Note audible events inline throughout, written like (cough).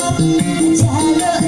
Jalo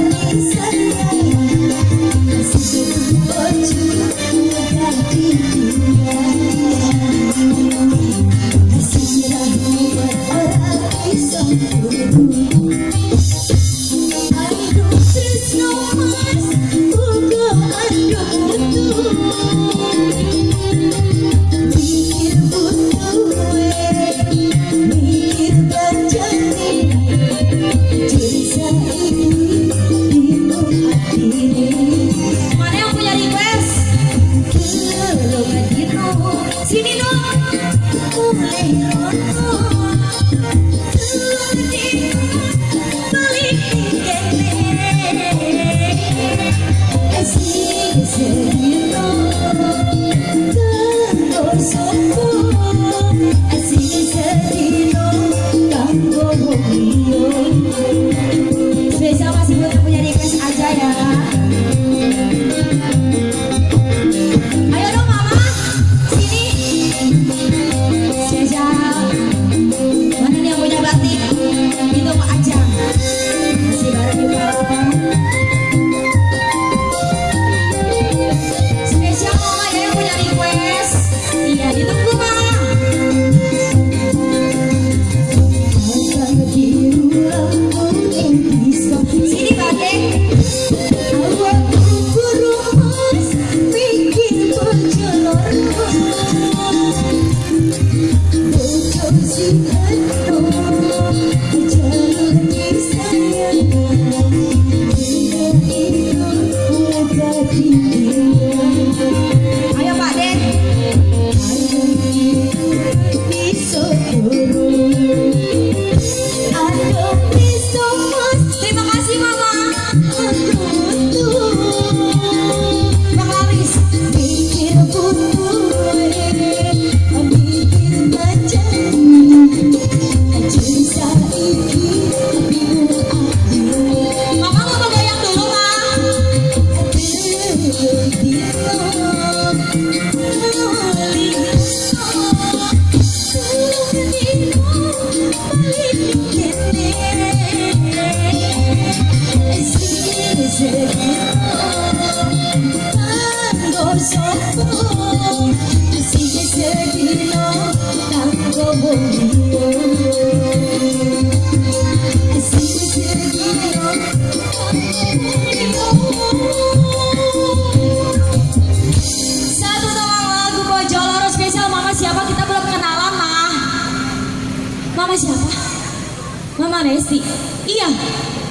Así es. 有没有直播间？you. Resti iya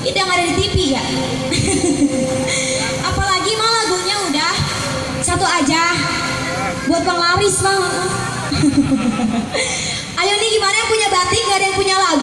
itu yang ada di TV ya? (laughs) Apalagi mah lagunya udah satu aja. Buat Bang Laris mah (laughs) Ayo nih gimana yang punya batik, gak ada yang punya lagu.